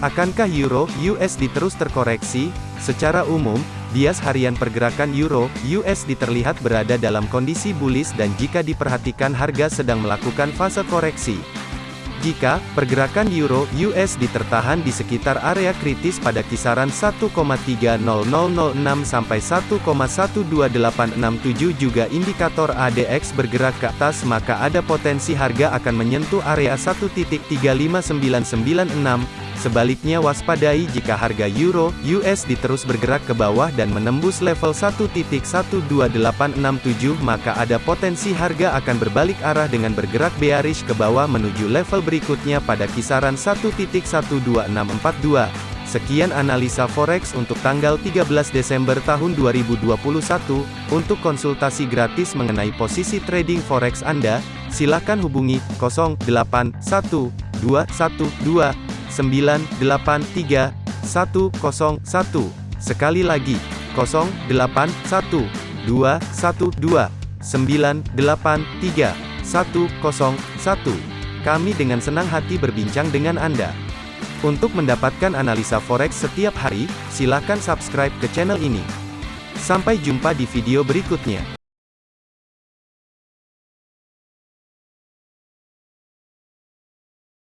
Akankah euro USD terus terkoreksi? Secara umum, bias harian pergerakan euro USD terlihat berada dalam kondisi bullish dan jika diperhatikan harga sedang melakukan fase koreksi. Jika pergerakan euro USD tertahan di sekitar area kritis pada kisaran 1,30006 sampai 1,12867 juga indikator ADX bergerak ke atas maka ada potensi harga akan menyentuh area 1.35996 Sebaliknya waspadai jika harga euro USD terus bergerak ke bawah dan menembus level 1.12867 maka ada potensi harga akan berbalik arah dengan bergerak bearish ke bawah menuju level berikutnya pada kisaran 1.12642. Sekian analisa forex untuk tanggal 13 Desember tahun 2021. Untuk konsultasi gratis mengenai posisi trading forex Anda, silakan hubungi 081212 983 101. Sekali lagi, 081 212 983 101. Kami dengan senang hati berbincang dengan Anda. Untuk mendapatkan analisa forex setiap hari, silakan subscribe ke channel ini. Sampai jumpa di video berikutnya.